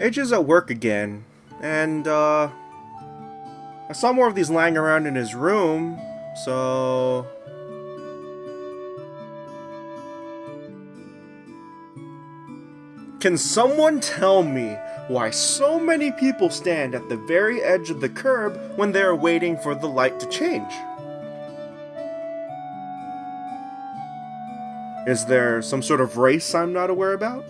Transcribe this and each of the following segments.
AJ's at work again, and, uh, I saw more of these lying around in his room, so... Can someone tell me why so many people stand at the very edge of the curb when they are waiting for the light to change? Is there some sort of race I'm not aware about?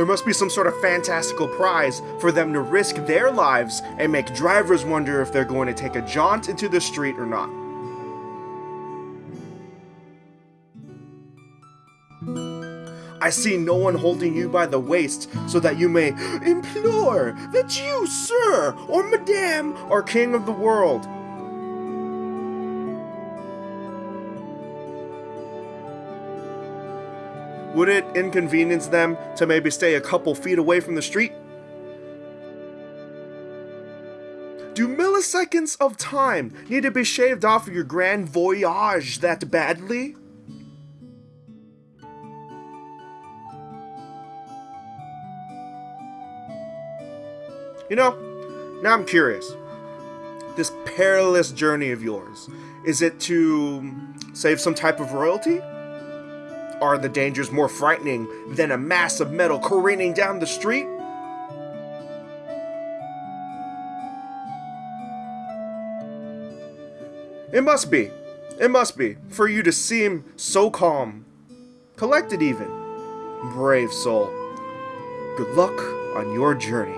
There must be some sort of fantastical prize for them to risk their lives and make drivers wonder if they're going to take a jaunt into the street or not. I see no one holding you by the waist so that you may implore that you, sir, or madame, are king of the world. Would it inconvenience them to maybe stay a couple feet away from the street? Do milliseconds of time need to be shaved off of your grand voyage that badly? You know, now I'm curious. This perilous journey of yours, is it to save some type of royalty? Are the dangers more frightening than a mass of metal careening down the street? It must be. It must be, for you to seem so calm. Collected even. Brave soul. Good luck on your journey.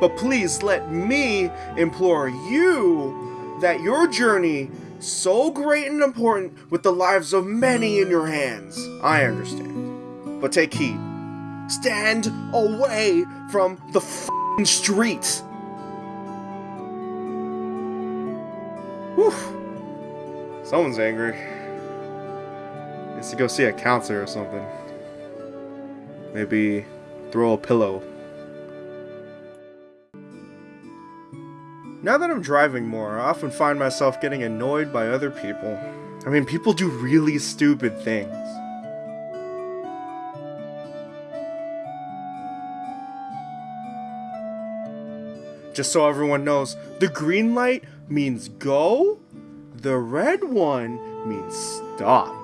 But please let me implore you that your journey, so great and important, with the lives of many in your hands. I understand. But take heed. Stand away from the f***ing streets. Whew. Someone's angry. Needs to go see a counselor or something. Maybe throw a pillow Now that I'm driving more, I often find myself getting annoyed by other people. I mean, people do really stupid things. Just so everyone knows, the green light means go, the red one means stop.